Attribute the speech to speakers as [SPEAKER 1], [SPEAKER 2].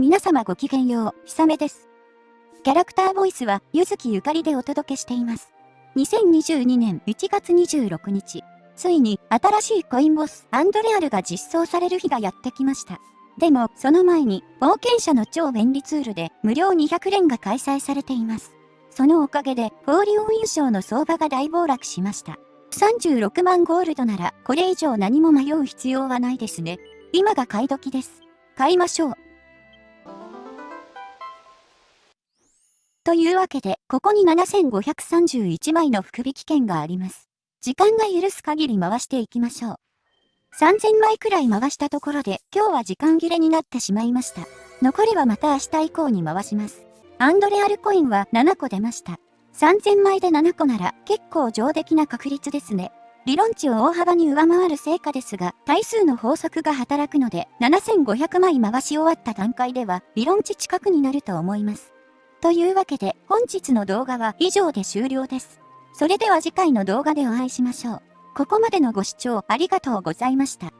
[SPEAKER 1] 皆様ごきげんよう、ひさめです。キャラクターボイスは、ゆずきゆかりでお届けしています。2022年1月26日、ついに新しいコインボスアンドレアルが実装される日がやってきました。でも、その前に、冒険者の超便利ツールで無料200連が開催されています。そのおかげで、フォーリオン優勝の相場が大暴落しました。36万ゴールドなら、これ以上何も迷う必要はないですね。今が買い時です。買いましょう。というわけで、ここに7531枚の福引券があります。時間が許す限り回していきましょう。3000枚くらい回したところで、今日は時間切れになってしまいました。残りはまた明日以降に回します。アンドレアルコインは7個出ました。3000枚で7個なら結構上出来な確率ですね。理論値を大幅に上回る成果ですが、対数の法則が働くので、7500枚回し終わった段階では、理論値近くになると思います。というわけで、本日の動画は以上で終了です。それでは次回の動画でお会いしましょう。ここまでのご視聴ありがとうございました。